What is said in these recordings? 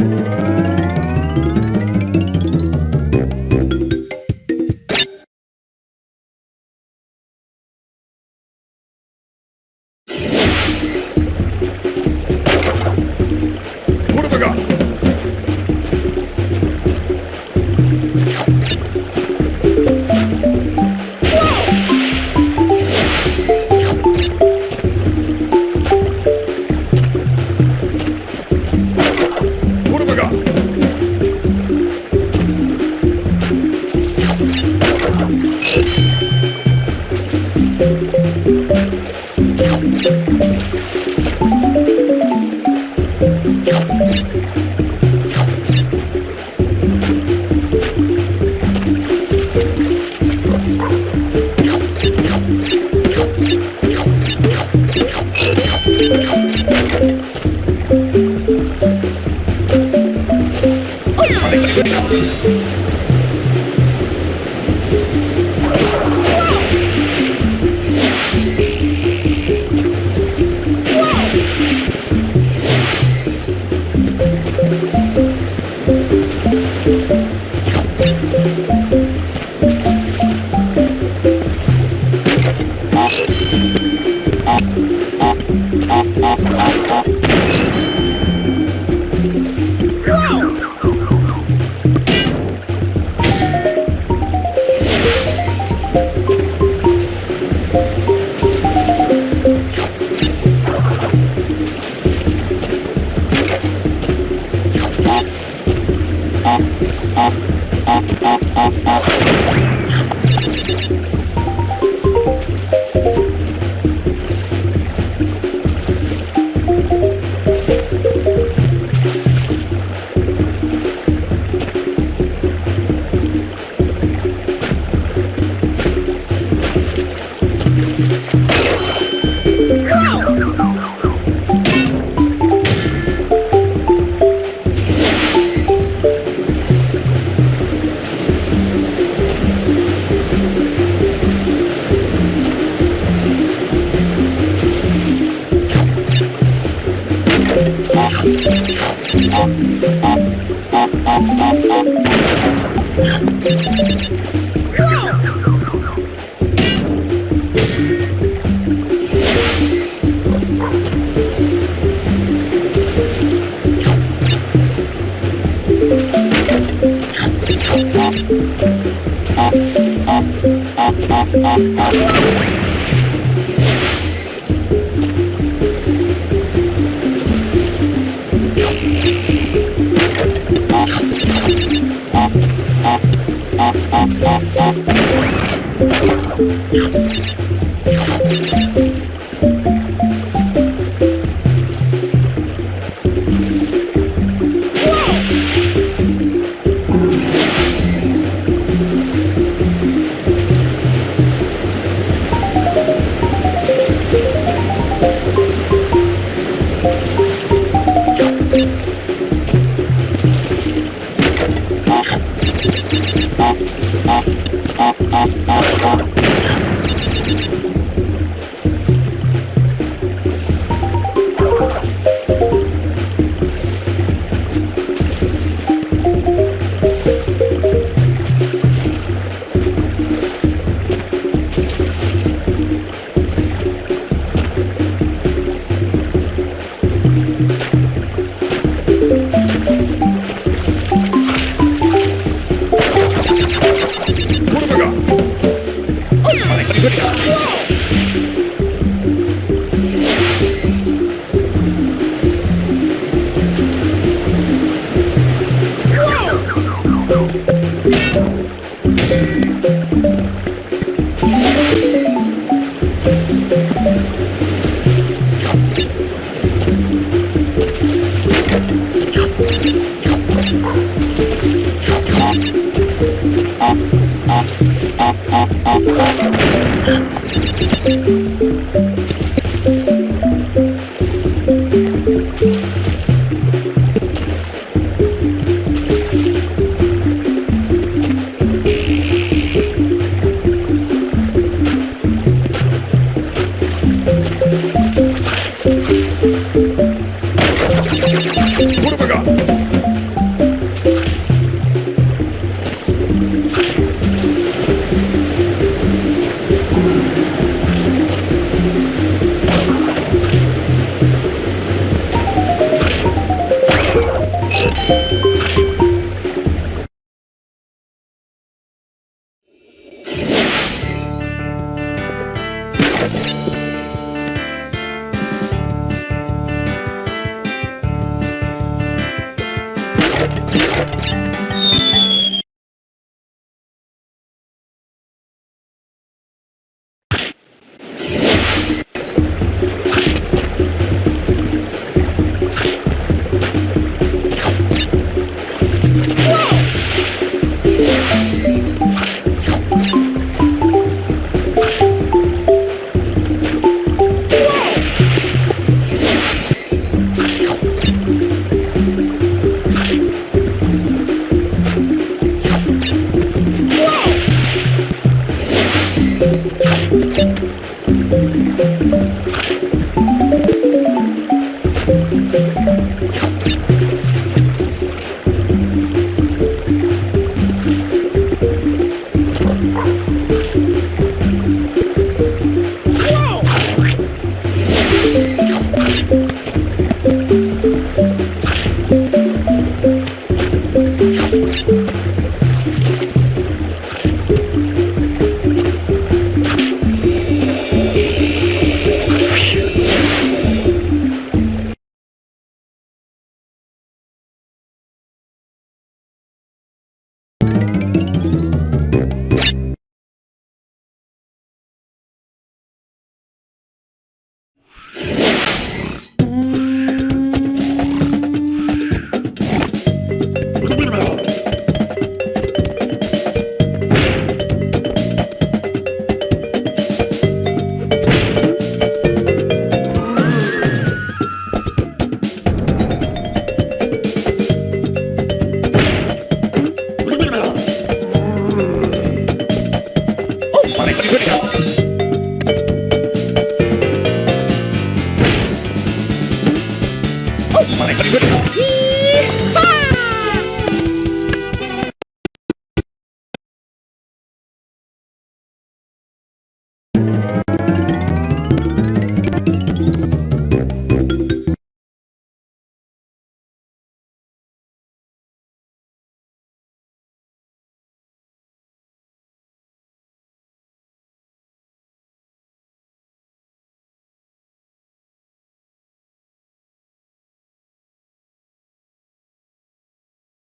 Kurwa! What What have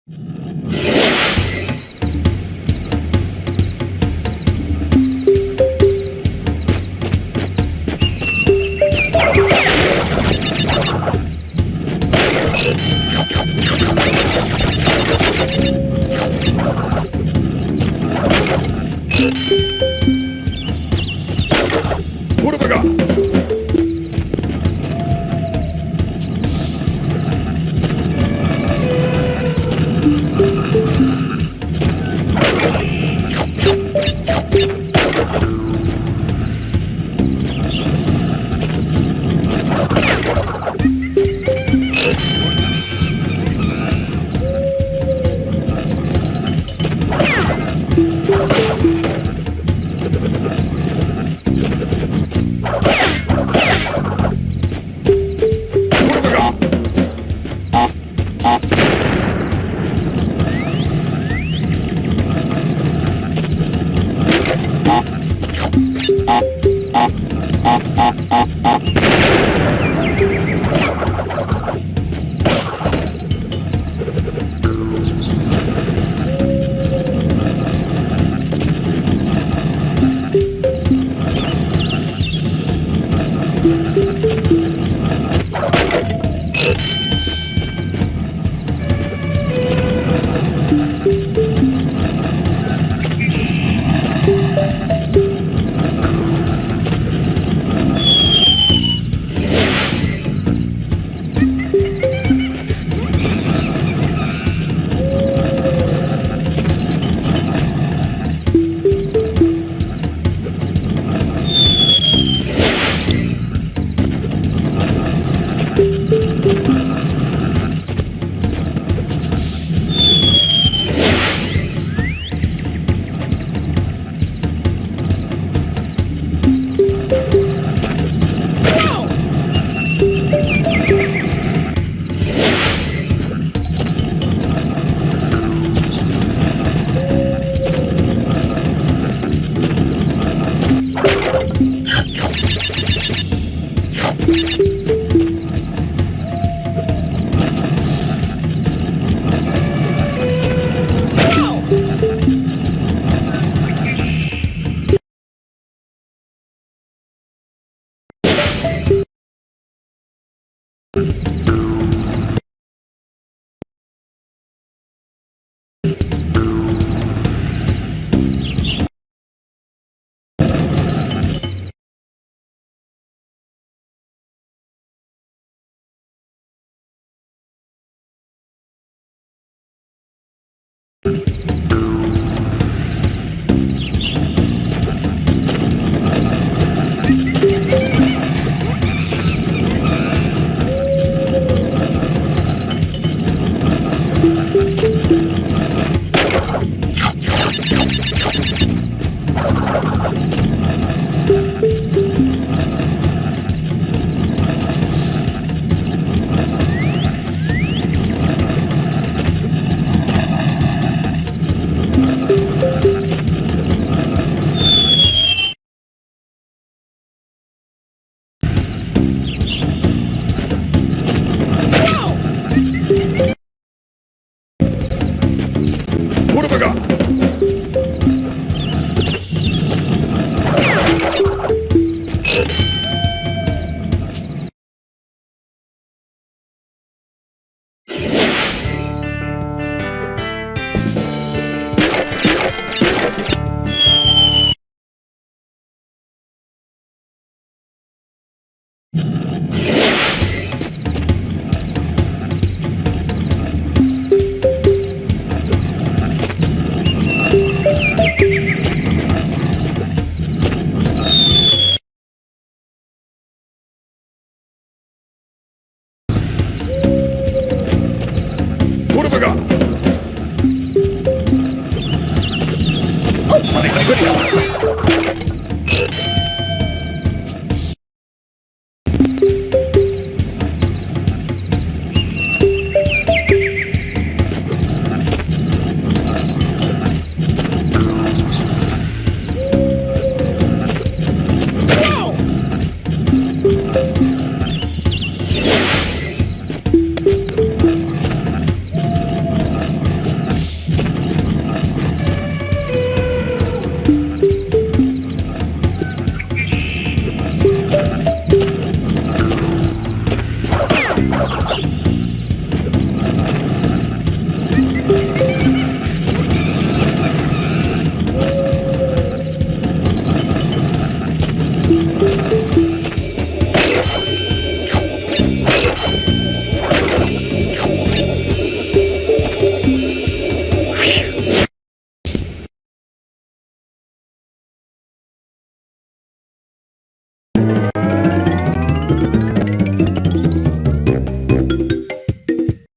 you